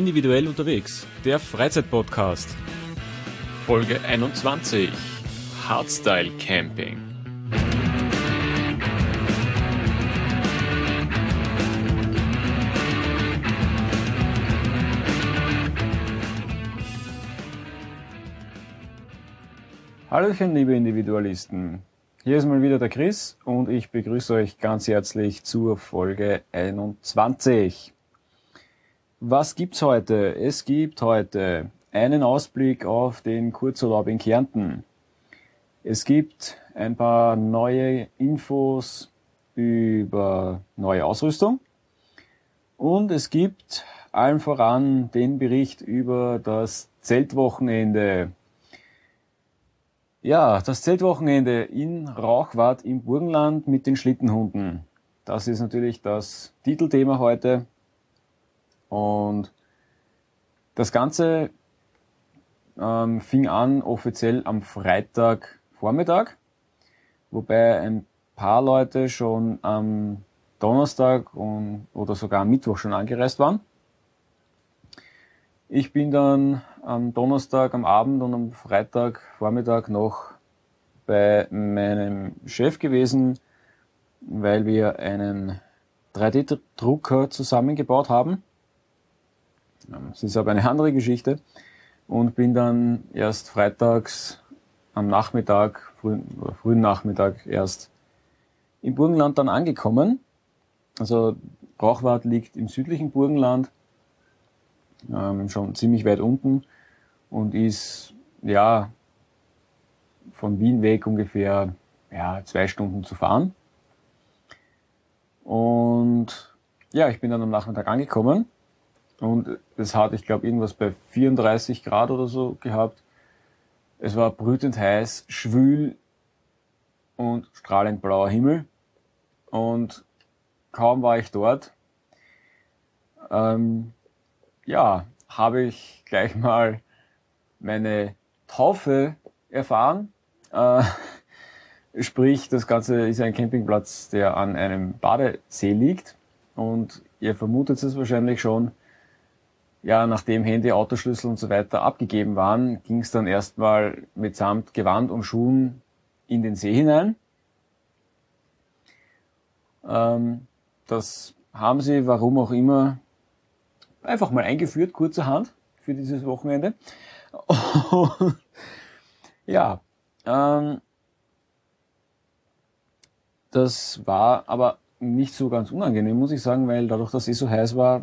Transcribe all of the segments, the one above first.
Individuell unterwegs, der Freizeitpodcast. Folge 21. Hardstyle Camping. Hallöchen, liebe Individualisten. Hier ist mal wieder der Chris und ich begrüße euch ganz herzlich zur Folge 21. Was gibt's heute? Es gibt heute einen Ausblick auf den Kurzurlaub in Kärnten. Es gibt ein paar neue Infos über neue Ausrüstung und es gibt allen voran den Bericht über das Zeltwochenende ja, das Zeltwochenende in Rauchwart im Burgenland mit den Schlittenhunden. Das ist natürlich das Titelthema heute. Und das Ganze ähm, fing an offiziell am Freitagvormittag, wobei ein paar Leute schon am Donnerstag und, oder sogar am Mittwoch schon angereist waren. Ich bin dann am Donnerstag am Abend und am Freitag Vormittag noch bei meinem Chef gewesen, weil wir einen 3D-Drucker zusammengebaut haben. Das ist aber eine andere Geschichte. Und bin dann erst freitags am Nachmittag, frühen, frühen Nachmittag erst im Burgenland dann angekommen. Also Brauchwart liegt im südlichen Burgenland ähm, schon ziemlich weit unten und ist ja von Wien weg ungefähr ja, zwei Stunden zu fahren. Und ja, ich bin dann am Nachmittag angekommen und es hat, ich glaube, irgendwas bei 34 Grad oder so gehabt. Es war brütend heiß, schwül und strahlend blauer Himmel. Und kaum war ich dort, ähm, ja, habe ich gleich mal meine Taufe erfahren. Äh, sprich, das Ganze ist ein Campingplatz, der an einem Badesee liegt. Und ihr vermutet es wahrscheinlich schon. Ja, nachdem Handy, Autoschlüssel und so weiter abgegeben waren, ging es dann erstmal mitsamt Gewand und Schuhen in den See hinein. Ähm, das haben sie, warum auch immer, einfach mal eingeführt, kurzerhand, für dieses Wochenende. Ja, ähm, das war aber nicht so ganz unangenehm, muss ich sagen, weil dadurch, dass es so heiß war,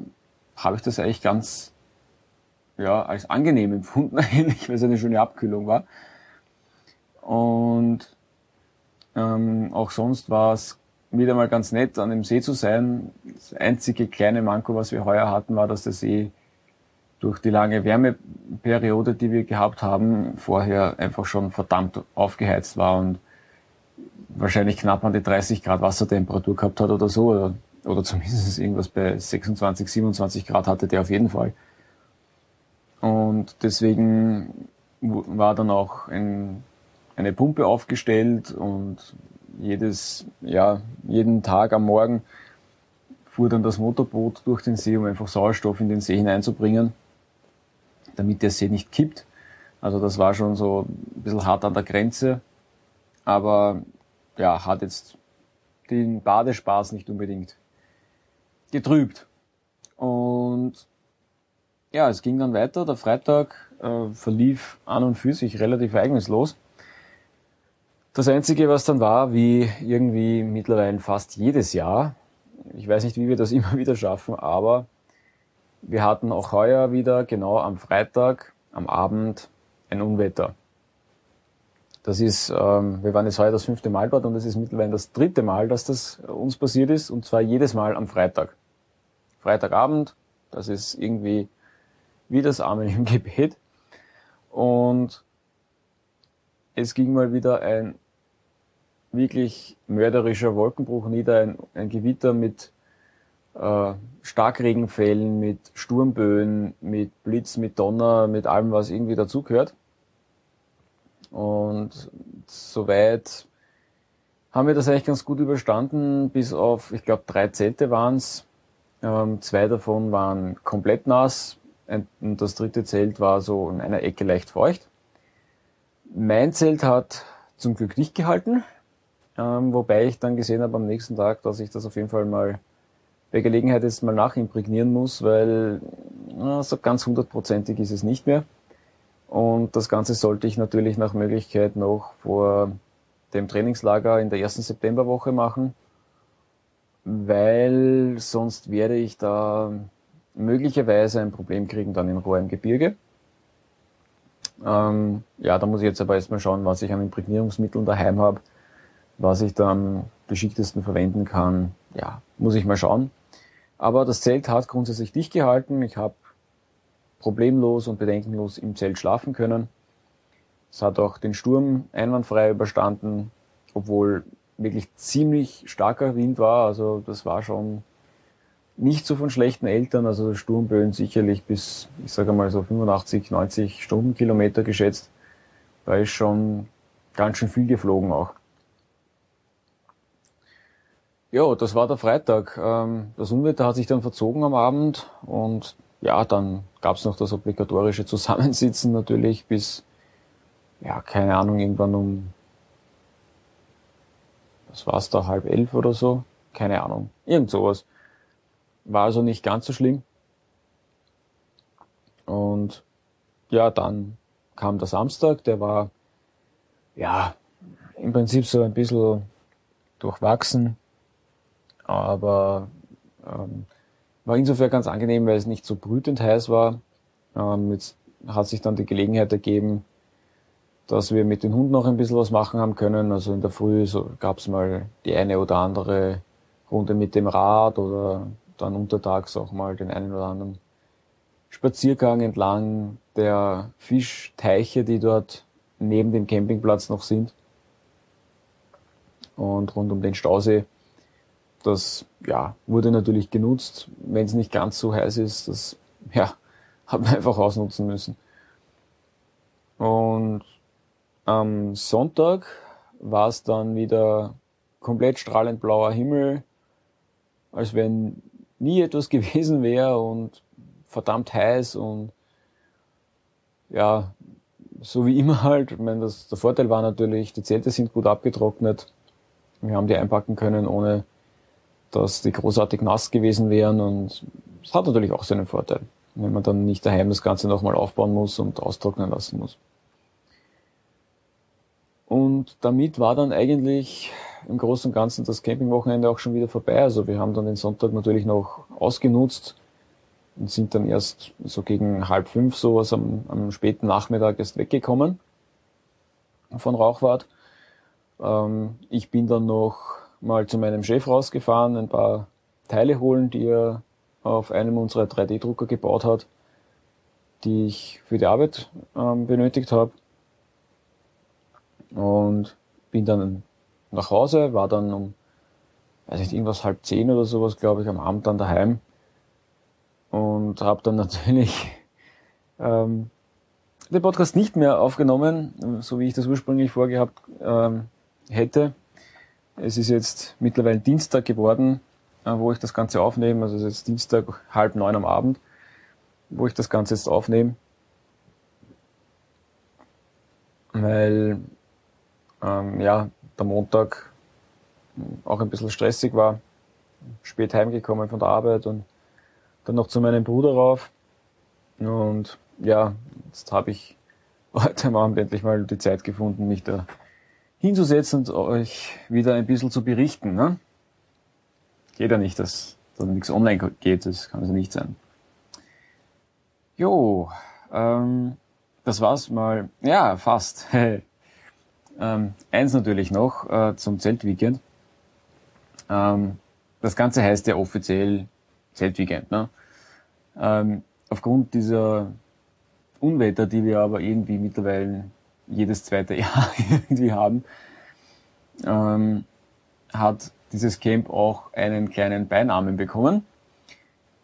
habe ich das eigentlich ganz ja, als angenehm empfunden eigentlich, weil es eine schöne Abkühlung war. Und ähm, auch sonst war es wieder mal ganz nett, an dem See zu sein. Das einzige kleine Manko, was wir heuer hatten, war, dass der See durch die lange Wärmeperiode, die wir gehabt haben, vorher einfach schon verdammt aufgeheizt war und wahrscheinlich knapp an die 30 Grad Wassertemperatur gehabt hat oder so, oder zumindest irgendwas bei 26, 27 Grad hatte der auf jeden Fall. Und deswegen war dann auch ein, eine Pumpe aufgestellt und jedes, ja, jeden Tag am Morgen fuhr dann das Motorboot durch den See, um einfach Sauerstoff in den See hineinzubringen, damit der See nicht kippt. Also das war schon so ein bisschen hart an der Grenze, aber ja, hat jetzt den Badespaß nicht unbedingt getrübt. Und ja, es ging dann weiter. Der Freitag äh, verlief an und für sich relativ ereignislos. Das Einzige, was dann war, wie irgendwie mittlerweile fast jedes Jahr, ich weiß nicht, wie wir das immer wieder schaffen, aber wir hatten auch heuer wieder genau am Freitag, am Abend, ein Unwetter. Das ist, ähm, wir waren jetzt heuer das fünfte Mal dort und es ist mittlerweile das dritte Mal, dass das uns passiert ist und zwar jedes Mal am Freitag. Freitagabend, das ist irgendwie wie das Amen im Gebet und es ging mal wieder ein wirklich mörderischer Wolkenbruch nieder, ein, ein Gewitter mit äh, Starkregenfällen, mit Sturmböen, mit Blitz, mit Donner, mit allem, was irgendwie dazugehört. Und soweit haben wir das eigentlich ganz gut überstanden, bis auf, ich glaube, drei Zelte waren's. Ähm, zwei davon waren komplett nass, und das dritte Zelt war so in einer Ecke leicht feucht. Mein Zelt hat zum Glück dicht gehalten, ähm, wobei ich dann gesehen habe am nächsten Tag, dass ich das auf jeden Fall mal bei Gelegenheit jetzt mal nachimprägnieren muss, weil na, so ganz hundertprozentig ist es nicht mehr. Und das Ganze sollte ich natürlich nach Möglichkeit noch vor dem Trainingslager in der ersten Septemberwoche machen, weil sonst werde ich da möglicherweise ein Problem kriegen dann in Rohr im Gebirge. Ähm, ja, da muss ich jetzt aber erstmal schauen, was ich an Imprägnierungsmitteln daheim habe, was ich da am geschicktesten verwenden kann. Ja, muss ich mal schauen. Aber das Zelt hat grundsätzlich dicht gehalten. Ich habe problemlos und bedenkenlos im Zelt schlafen können. Es hat auch den Sturm einwandfrei überstanden, obwohl wirklich ziemlich starker Wind war. Also das war schon nicht so von schlechten Eltern. Also Sturmböen sicherlich bis, ich sage mal so 85, 90 Stundenkilometer geschätzt. Da ist schon ganz schön viel geflogen auch. Ja, das war der Freitag. Ähm, das Unwetter hat sich dann verzogen am Abend und ja, dann gab's noch das obligatorische Zusammensitzen natürlich bis, ja, keine Ahnung, irgendwann um, was war's da, halb elf oder so? Keine Ahnung. Irgend sowas. War also nicht ganz so schlimm. Und ja, dann kam der Samstag, der war, ja, im Prinzip so ein bisschen durchwachsen, aber ähm, war insofern ganz angenehm, weil es nicht so brütend heiß war. Ähm, jetzt hat sich dann die Gelegenheit ergeben, dass wir mit den Hunden noch ein bisschen was machen haben können. Also in der Früh so gab es mal die eine oder andere Runde mit dem Rad oder dann untertags auch mal den einen oder anderen Spaziergang entlang der Fischteiche, die dort neben dem Campingplatz noch sind und rund um den Stausee das ja, wurde natürlich genutzt. Wenn es nicht ganz so heiß ist, das ja, hat man einfach ausnutzen müssen. Und am Sonntag war es dann wieder komplett strahlend blauer Himmel, als wenn nie etwas gewesen wäre und verdammt heiß und ja, so wie immer halt. Ich meine, das, der Vorteil war natürlich, die Zelte sind gut abgetrocknet. Wir haben die einpacken können, ohne dass die großartig nass gewesen wären und es hat natürlich auch seinen Vorteil, wenn man dann nicht daheim das Ganze nochmal aufbauen muss und austrocknen lassen muss. Und damit war dann eigentlich im Großen und Ganzen das Campingwochenende auch schon wieder vorbei. Also wir haben dann den Sonntag natürlich noch ausgenutzt und sind dann erst so gegen halb fünf sowas am, am späten Nachmittag erst weggekommen von Rauchwart. Ähm, ich bin dann noch mal zu meinem Chef rausgefahren, ein paar Teile holen, die er auf einem unserer 3D-Drucker gebaut hat, die ich für die Arbeit ähm, benötigt habe. Und bin dann nach Hause, war dann um, weiß nicht, irgendwas halb zehn oder sowas, glaube ich, am Abend dann daheim. Und habe dann natürlich ähm, den Podcast nicht mehr aufgenommen, so wie ich das ursprünglich vorgehabt ähm, hätte. Es ist jetzt mittlerweile Dienstag geworden, äh, wo ich das Ganze aufnehme. Also es ist Dienstag halb neun am Abend, wo ich das Ganze jetzt aufnehme. Weil ähm, ja, der Montag auch ein bisschen stressig war. Spät heimgekommen von der Arbeit und dann noch zu meinem Bruder rauf. Und ja, jetzt habe ich heute Abend endlich mal die Zeit gefunden, mich da hinzusetzen und euch wieder ein bisschen zu berichten. Ne? Geht ja nicht, dass da nichts online geht, das kann also nicht sein. Jo, ähm, das war's mal. Ja, fast. ähm, eins natürlich noch äh, zum Zeltweekend. Ähm, das Ganze heißt ja offiziell Zeltweekend. Ne? Ähm, aufgrund dieser Unwetter, die wir aber irgendwie mittlerweile jedes zweite Jahr irgendwie haben, ähm, hat dieses Camp auch einen kleinen Beinamen bekommen,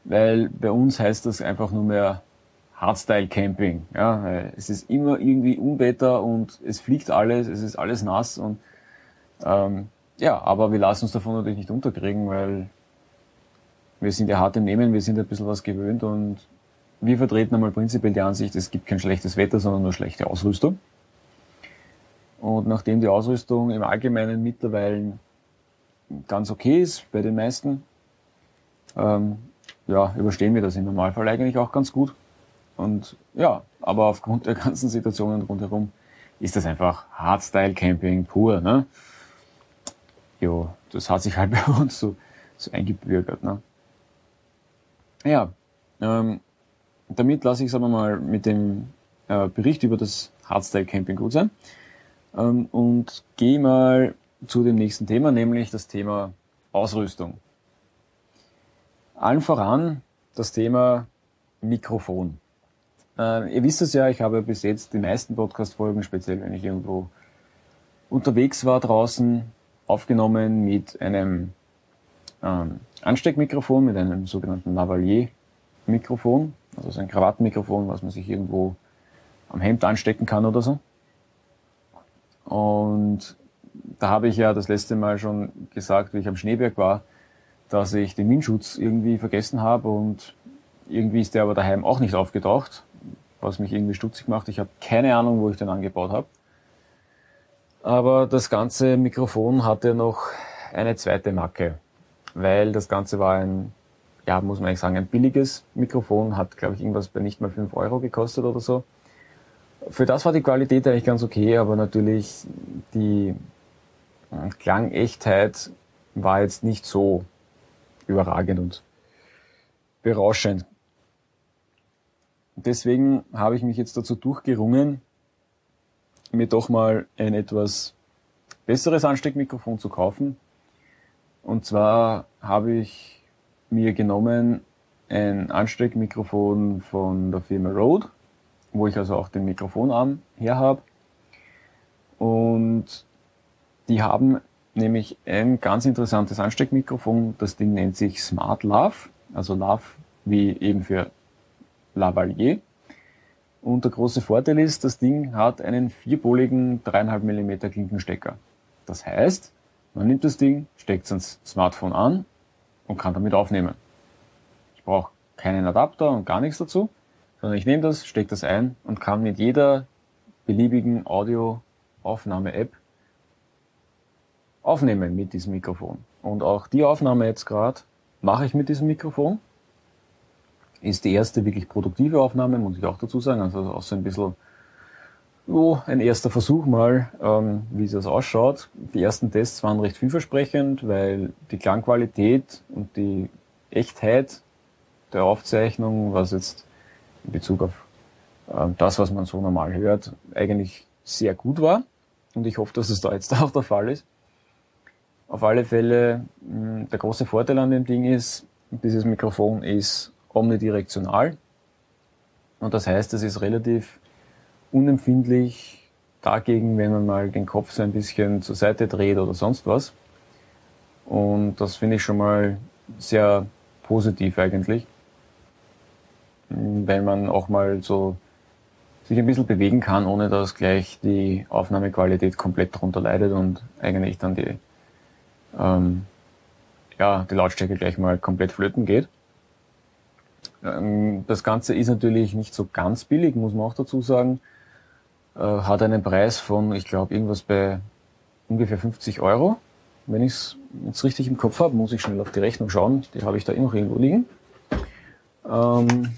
weil bei uns heißt das einfach nur mehr Hardstyle Camping. Ja, es ist immer irgendwie Unwetter und es fliegt alles, es ist alles nass und ähm, ja, aber wir lassen uns davon natürlich nicht unterkriegen, weil wir sind ja hart im Nehmen, wir sind ein bisschen was gewöhnt und wir vertreten einmal prinzipiell die Ansicht, es gibt kein schlechtes Wetter, sondern nur schlechte Ausrüstung. Und nachdem die Ausrüstung im Allgemeinen mittlerweile ganz okay ist bei den meisten, ähm, ja, überstehen wir das im Normalfall eigentlich auch ganz gut. Und ja, aber aufgrund der ganzen Situationen rundherum ist das einfach Hardstyle-Camping pur. Ne? Jo, das hat sich halt bei uns so, so eingebürgert. Ne? Ja, ähm, damit lasse ich es aber mal mit dem äh, Bericht über das Hardstyle-Camping gut sein ähm, und gehe mal zu dem nächsten Thema, nämlich das Thema Ausrüstung. Allen voran das Thema Mikrofon. Äh, ihr wisst es ja, ich habe bis jetzt die meisten Podcast-Folgen, speziell wenn ich irgendwo unterwegs war draußen, aufgenommen mit einem ähm, Ansteckmikrofon, mit einem sogenannten Lavalier-Mikrofon, also so ein Krawattenmikrofon, was man sich irgendwo am Hemd anstecken kann oder so. Und da habe ich ja das letzte Mal schon gesagt, wie ich am Schneeberg war, dass ich den Windschutz irgendwie vergessen habe und irgendwie ist der aber daheim auch nicht aufgetaucht, was mich irgendwie stutzig macht. Ich habe keine Ahnung, wo ich den angebaut habe. Aber das ganze Mikrofon hatte noch eine zweite Macke, weil das Ganze war ein, ja, muss man eigentlich sagen, ein billiges Mikrofon, hat, glaube ich, irgendwas bei nicht mal 5 Euro gekostet oder so. Für das war die Qualität eigentlich ganz okay, aber natürlich die Klangechtheit war jetzt nicht so überragend und berauschend. Deswegen habe ich mich jetzt dazu durchgerungen, mir doch mal ein etwas besseres Ansteckmikrofon zu kaufen. Und zwar habe ich mir genommen ein Ansteckmikrofon von der Firma Rode, wo ich also auch den Mikrofonarm her habe. Und die haben nämlich ein ganz interessantes Ansteckmikrofon. Das Ding nennt sich Smart Love, also Love wie eben für Lavalier. Und der große Vorteil ist, das Ding hat einen vierpoligen 3,5 mm Klinkenstecker. Das heißt, man nimmt das Ding, steckt es ans Smartphone an und kann damit aufnehmen. Ich brauche keinen Adapter und gar nichts dazu, sondern ich nehme das, stecke das ein und kann mit jeder beliebigen Audioaufnahme-App aufnehmen mit diesem Mikrofon. Und auch die Aufnahme jetzt gerade mache ich mit diesem Mikrofon. Ist die erste wirklich produktive Aufnahme, muss ich auch dazu sagen. Also auch so ein bisschen oh, ein erster Versuch mal, ähm, wie das ausschaut. Die ersten Tests waren recht vielversprechend, weil die Klangqualität und die Echtheit der Aufzeichnung, was jetzt in Bezug auf äh, das, was man so normal hört, eigentlich sehr gut war. Und ich hoffe, dass es da jetzt auch der Fall ist. Auf alle Fälle, hm, der große Vorteil an dem Ding ist, dieses Mikrofon ist omnidirektional. Und das heißt, es ist relativ unempfindlich dagegen, wenn man mal den Kopf so ein bisschen zur Seite dreht oder sonst was. Und das finde ich schon mal sehr positiv eigentlich, weil man auch mal so sich ein bisschen bewegen kann, ohne dass gleich die Aufnahmequalität komplett darunter leidet und eigentlich dann die ähm, ja, die Lautstärke gleich mal komplett flöten geht. Ähm, das Ganze ist natürlich nicht so ganz billig, muss man auch dazu sagen. Äh, hat einen Preis von, ich glaube, irgendwas bei ungefähr 50 Euro. Wenn ich es jetzt richtig im Kopf habe, muss ich schnell auf die Rechnung schauen. Die habe ich da eh noch irgendwo liegen. Ähm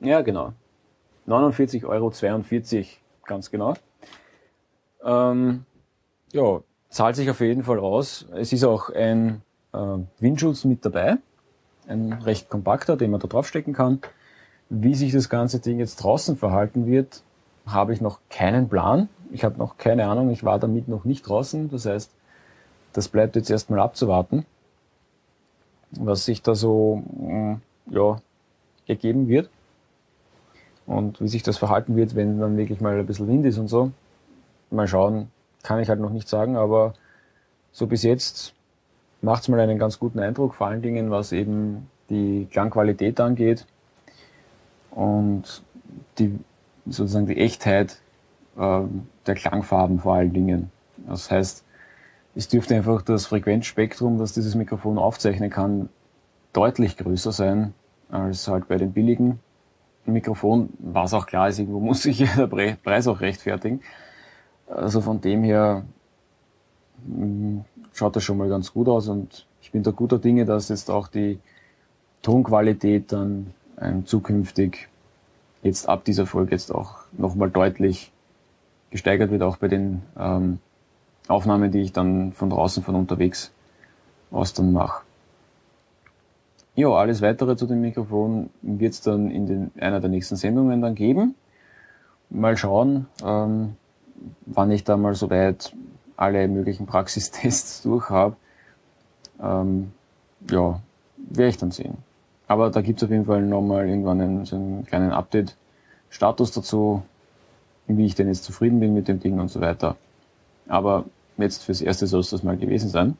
ja, genau. 49,42 Euro, ganz genau. Ähm ja, zahlt sich auf jeden Fall aus. Es ist auch ein äh, Windschutz mit dabei, ein recht kompakter, den man da draufstecken kann. Wie sich das ganze Ding jetzt draußen verhalten wird, habe ich noch keinen Plan. Ich habe noch keine Ahnung, ich war damit noch nicht draußen. Das heißt, das bleibt jetzt erstmal abzuwarten, was sich da so mm, ja, ergeben wird. Und wie sich das verhalten wird, wenn dann wirklich mal ein bisschen Wind ist und so. Mal schauen, kann ich halt noch nicht sagen, aber so bis jetzt macht es mal einen ganz guten Eindruck, vor allen Dingen was eben die Klangqualität angeht und die sozusagen die Echtheit äh, der Klangfarben vor allen Dingen. Das heißt, es dürfte einfach das Frequenzspektrum, das dieses Mikrofon aufzeichnen kann, deutlich größer sein als halt bei den billigen Mikrofonen, was auch klar ist, irgendwo muss sich der Preis auch rechtfertigen. Also von dem her mm, schaut das schon mal ganz gut aus und ich bin da guter Dinge, dass jetzt auch die Tonqualität dann zukünftig jetzt ab dieser Folge jetzt auch nochmal deutlich gesteigert wird, auch bei den ähm, Aufnahmen, die ich dann von draußen, von unterwegs aus dann mache. Ja, alles weitere zu dem Mikrofon wird es dann in den, einer der nächsten Sendungen dann geben. Mal schauen, ähm, wann ich da mal soweit alle möglichen Praxistests durch habe. Ähm, ja, werde ich dann sehen. Aber da gibt es auf jeden Fall nochmal irgendwann einen, so einen kleinen Update-Status dazu, wie ich denn jetzt zufrieden bin mit dem Ding und so weiter. Aber jetzt fürs Erste soll es das mal gewesen sein.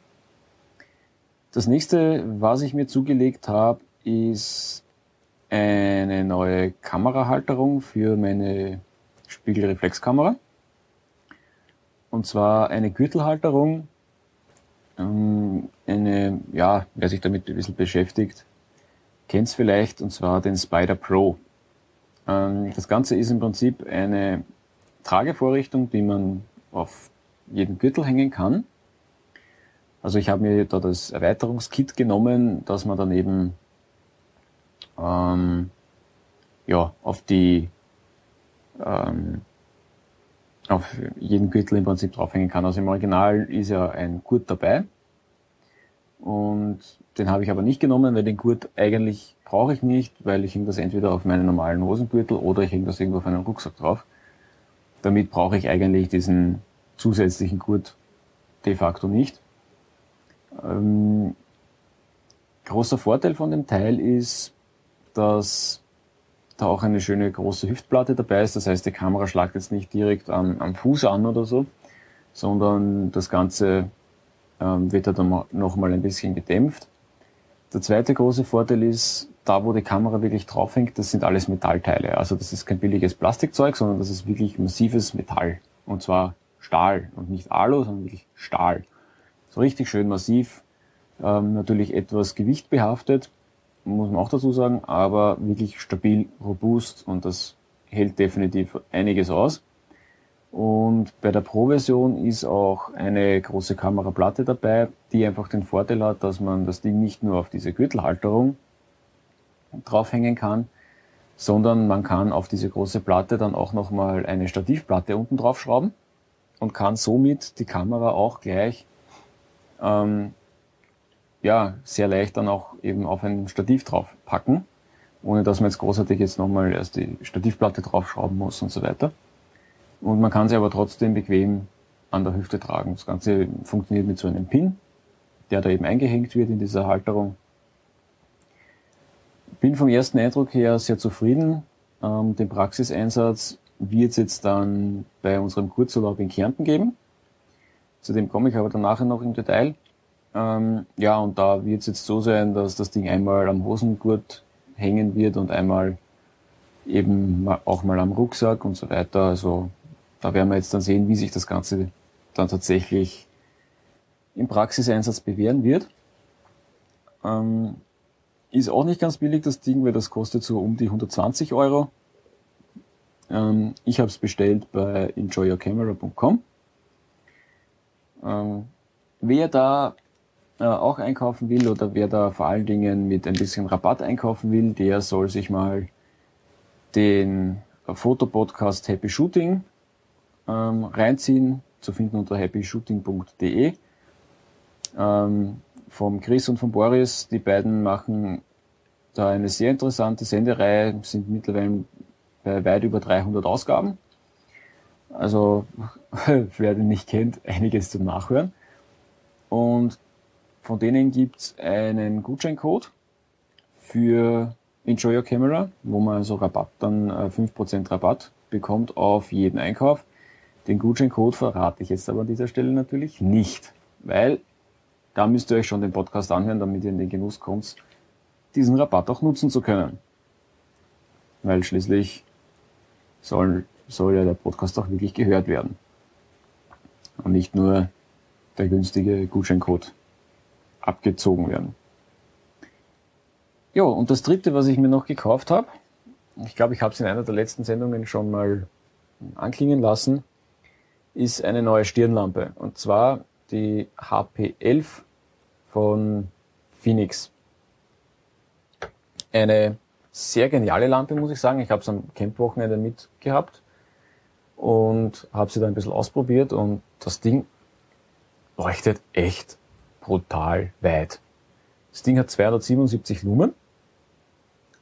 Das nächste, was ich mir zugelegt habe, ist eine neue Kamerahalterung für meine Spiegelreflexkamera. Und zwar eine Gürtelhalterung. Ähm, eine, ja, wer sich damit ein bisschen beschäftigt, kennt es vielleicht, und zwar den Spider Pro. Ähm, das Ganze ist im Prinzip eine Tragevorrichtung, die man auf jeden Gürtel hängen kann. Also ich habe mir da das Erweiterungskit genommen, dass man dann eben ähm, ja, auf die ähm, auf jeden Gürtel im Prinzip draufhängen kann. Also im Original ist ja ein Gurt dabei. Und den habe ich aber nicht genommen, weil den Gurt eigentlich brauche ich nicht, weil ich hänge das entweder auf meinen normalen Hosengürtel oder ich hänge das irgendwo auf einen Rucksack drauf. Damit brauche ich eigentlich diesen zusätzlichen Gurt de facto nicht. Ähm, großer Vorteil von dem Teil ist, dass da auch eine schöne große Hüftplatte dabei ist. Das heißt, die Kamera schlagt jetzt nicht direkt am, am Fuß an oder so, sondern das Ganze ähm, wird dann nochmal ein bisschen gedämpft. Der zweite große Vorteil ist, da wo die Kamera wirklich draufhängt, das sind alles Metallteile. Also das ist kein billiges Plastikzeug, sondern das ist wirklich massives Metall. Und zwar Stahl und nicht Alu, sondern wirklich Stahl. So richtig schön massiv, ähm, natürlich etwas gewichtbehaftet, muss man auch dazu sagen, aber wirklich stabil, robust und das hält definitiv einiges aus. Und bei der Pro-Version ist auch eine große Kameraplatte dabei, die einfach den Vorteil hat, dass man das Ding nicht nur auf diese Gürtelhalterung draufhängen kann, sondern man kann auf diese große Platte dann auch nochmal eine Stativplatte unten drauf schrauben und kann somit die Kamera auch gleich ähm, ja, sehr leicht dann auch eben auf ein Stativ drauf packen, ohne dass man jetzt großartig jetzt nochmal erst die Stativplatte draufschrauben muss und so weiter. Und man kann sie aber trotzdem bequem an der Hüfte tragen. Das Ganze funktioniert mit so einem Pin, der da eben eingehängt wird in dieser Halterung. Bin vom ersten Eindruck her sehr zufrieden. Ähm, den Praxiseinsatz wird es jetzt dann bei unserem Kurzurlaub in Kärnten geben. Zu dem komme ich aber dann nachher noch im Detail. Ähm, ja, und da wird es jetzt so sein, dass das Ding einmal am Hosengurt hängen wird und einmal eben auch mal am Rucksack und so weiter. Also da werden wir jetzt dann sehen, wie sich das Ganze dann tatsächlich im Praxiseinsatz bewähren wird. Ähm, ist auch nicht ganz billig das Ding, weil das kostet so um die 120 Euro. Ähm, ich habe es bestellt bei enjoyyourcamera.com. Ähm, wer da äh, auch einkaufen will oder wer da vor allen Dingen mit ein bisschen Rabatt einkaufen will, der soll sich mal den Fotopodcast Happy Shooting ähm, reinziehen, zu finden unter happyshooting.de. Ähm, vom Chris und von Boris, die beiden machen da eine sehr interessante Sendereihe, sind mittlerweile bei weit über 300 Ausgaben. Also, wer den nicht kennt, einiges zum Nachhören. Und von denen gibt's einen Gutscheincode für Enjoy Your Camera, wo man also Rabatt dann, äh, 5% Rabatt bekommt auf jeden Einkauf. Den Gutscheincode verrate ich jetzt aber an dieser Stelle natürlich nicht, weil da müsst ihr euch schon den Podcast anhören, damit ihr in den Genuss kommt, diesen Rabatt auch nutzen zu können. Weil schließlich soll, soll ja der Podcast auch wirklich gehört werden. Und nicht nur der günstige Gutscheincode abgezogen werden. Ja, und das dritte, was ich mir noch gekauft habe, ich glaube, ich habe es in einer der letzten Sendungen schon mal anklingen lassen, ist eine neue Stirnlampe. Und zwar die HP11 von Phoenix. Eine sehr geniale Lampe, muss ich sagen. Ich habe es am Campwochenende mitgehabt und habe sie dann ein bisschen ausprobiert und das Ding leuchtet echt brutal weit. Das Ding hat 277 Lumen,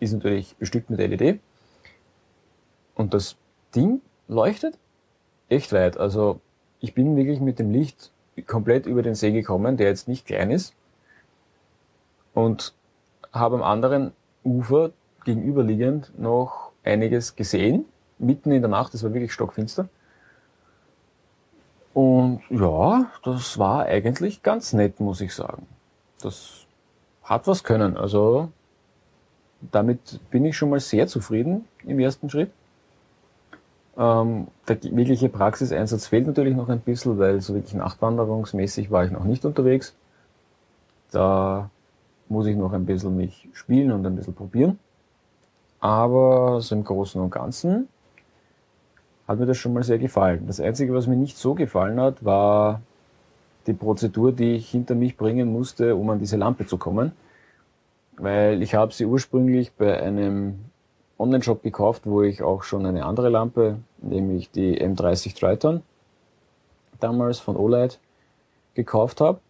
ist natürlich bestückt mit LED und das Ding leuchtet echt weit. Also ich bin wirklich mit dem Licht komplett über den See gekommen, der jetzt nicht klein ist und habe am anderen Ufer gegenüberliegend noch einiges gesehen, mitten in der Nacht, es war wirklich stockfinster. Und ja, das war eigentlich ganz nett, muss ich sagen. Das hat was können. Also damit bin ich schon mal sehr zufrieden im ersten Schritt. Ähm, der wirkliche Praxiseinsatz fehlt natürlich noch ein bisschen, weil so wirklich nachtwanderungsmäßig war ich noch nicht unterwegs. Da muss ich noch ein bisschen mich spielen und ein bisschen probieren. Aber so im Großen und Ganzen hat mir das schon mal sehr gefallen. Das Einzige, was mir nicht so gefallen hat, war die Prozedur, die ich hinter mich bringen musste, um an diese Lampe zu kommen. Weil ich habe sie ursprünglich bei einem Online-Shop gekauft, wo ich auch schon eine andere Lampe, nämlich die M30 Triton, damals von Olight gekauft habe.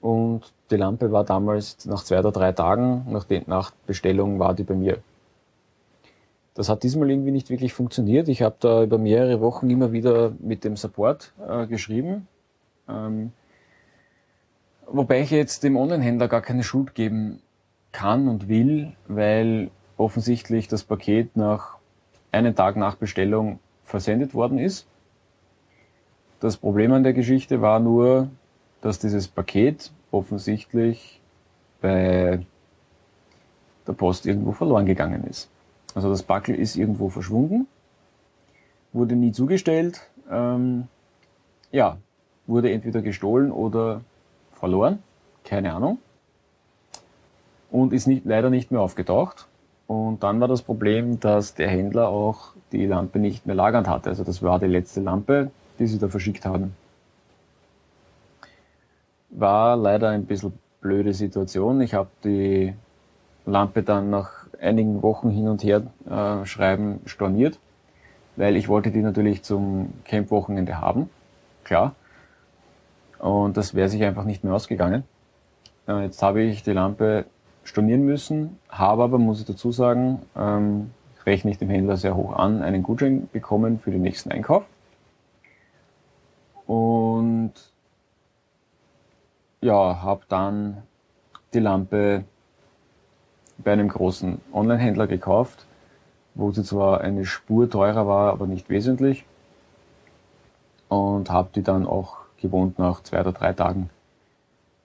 Und die Lampe war damals nach zwei oder drei Tagen nach, den, nach Bestellung war die bei mir. Das hat diesmal irgendwie nicht wirklich funktioniert. Ich habe da über mehrere Wochen immer wieder mit dem Support äh, geschrieben. Ähm, wobei ich jetzt dem Online-Händler gar keine Schuld geben kann und will, weil offensichtlich das Paket nach einen Tag nach Bestellung versendet worden ist. Das Problem an der Geschichte war nur, dass dieses Paket offensichtlich bei der Post irgendwo verloren gegangen ist. Also das Backel ist irgendwo verschwunden, wurde nie zugestellt, ähm, ja, wurde entweder gestohlen oder verloren, keine Ahnung, und ist nicht, leider nicht mehr aufgetaucht. Und dann war das Problem, dass der Händler auch die Lampe nicht mehr lagernd hatte. Also das war die letzte Lampe, die sie da verschickt haben. War leider ein bisschen blöde Situation. Ich habe die Lampe dann nach einigen Wochen hin und her äh, schreiben storniert, weil ich wollte die natürlich zum Camp-Wochenende haben. Klar. Und das wäre sich einfach nicht mehr ausgegangen. Äh, jetzt habe ich die Lampe stornieren müssen, habe aber, muss ich dazu sagen, ähm, rechne ich dem Händler sehr hoch an, einen Gutschein bekommen für den nächsten Einkauf. Und ja, habe dann die Lampe bei einem großen Online-Händler gekauft, wo sie zwar eine Spur teurer war, aber nicht wesentlich. Und habe die dann auch gewohnt nach zwei oder drei Tagen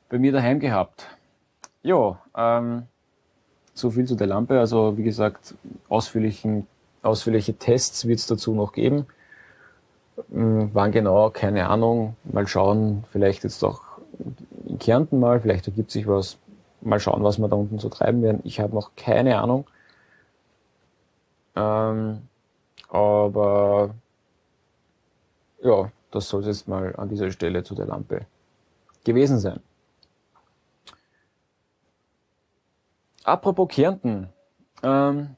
bei mir daheim gehabt. Ja, ähm, so viel zu der Lampe. Also wie gesagt, ausführlichen, ausführliche Tests wird es dazu noch geben. Ähm, wann genau, keine Ahnung. Mal schauen, vielleicht jetzt auch in Kärnten mal, vielleicht ergibt sich was. Mal schauen, was wir da unten so treiben werden. Ich habe noch keine Ahnung. Ähm, aber ja, das soll es jetzt mal an dieser Stelle zu der Lampe gewesen sein. Apropos Kärnten. Ähm,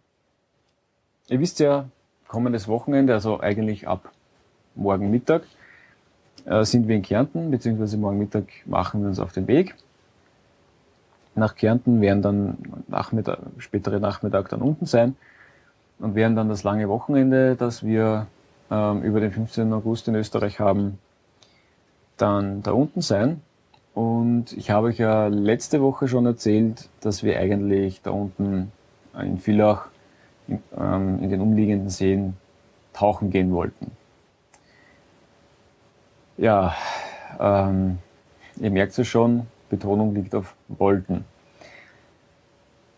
ihr wisst ja, kommendes Wochenende, also eigentlich ab morgen Mittag, äh, sind wir in Kärnten, beziehungsweise morgen Mittag machen wir uns auf den Weg. Nach Kärnten werden dann Nachmittag, spätere Nachmittag dann unten sein und werden dann das lange Wochenende, das wir ähm, über den 15. August in Österreich haben, dann da unten sein. Und ich habe euch ja letzte Woche schon erzählt, dass wir eigentlich da unten in Villach in, ähm, in den umliegenden Seen tauchen gehen wollten. Ja, ähm, ihr merkt es schon, Betonung liegt auf wollten.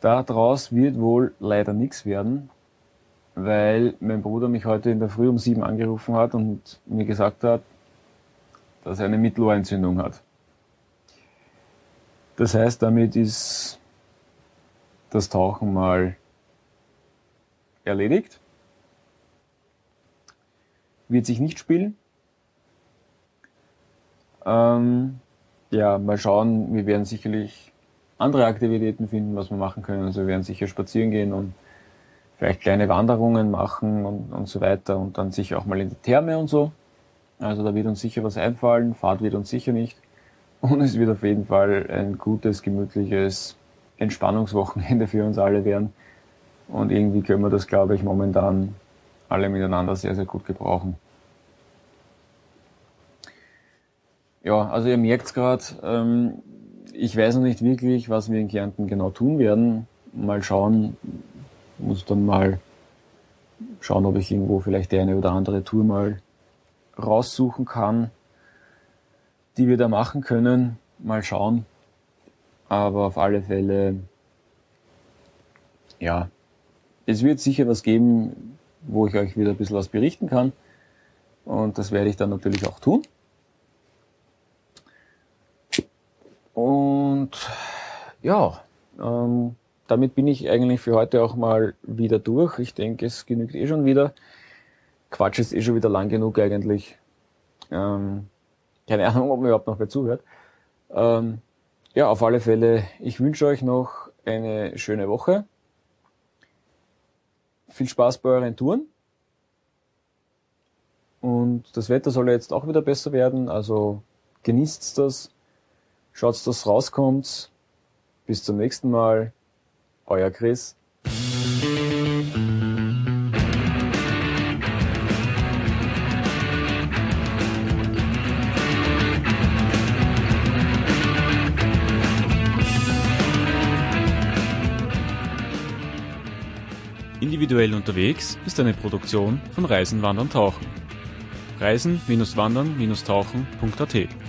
Daraus wird wohl leider nichts werden, weil mein Bruder mich heute in der Früh um sieben angerufen hat und mir gesagt hat, dass er eine Mittelohrentzündung hat. Das heißt, damit ist das Tauchen mal erledigt. Wird sich nicht spielen. Ähm, ja, mal schauen. Wir werden sicherlich andere Aktivitäten finden, was wir machen können. Also wir werden sicher spazieren gehen und vielleicht kleine Wanderungen machen und, und so weiter und dann sicher auch mal in die Therme und so. Also da wird uns sicher was einfallen, Fahrt wird uns sicher nicht. Und es wird auf jeden Fall ein gutes, gemütliches Entspannungswochenende für uns alle werden. Und irgendwie können wir das, glaube ich, momentan alle miteinander sehr, sehr gut gebrauchen. Ja, also ihr merkt gerade, ähm, ich weiß noch nicht wirklich, was wir in Kärnten genau tun werden. Mal schauen, muss dann mal schauen, ob ich irgendwo vielleicht die eine oder andere Tour mal raussuchen kann, die wir da machen können. Mal schauen. Aber auf alle Fälle, ja, es wird sicher was geben, wo ich euch wieder ein bisschen was berichten kann. Und das werde ich dann natürlich auch tun. Und ja, ähm, damit bin ich eigentlich für heute auch mal wieder durch. Ich denke, es genügt eh schon wieder. Quatsch ist eh schon wieder lang genug eigentlich. Ähm, keine Ahnung, ob mir überhaupt noch wer zuhört. Ähm, ja, auf alle Fälle, ich wünsche euch noch eine schöne Woche. Viel Spaß bei euren Touren. Und das Wetter soll jetzt auch wieder besser werden, also genießt das, schaut, dass rauskommt. Bis zum nächsten Mal. Euer Chris. Individuell unterwegs ist eine Produktion von Reisen, Wandern, Tauchen. Reisen-wandern-tauchen.at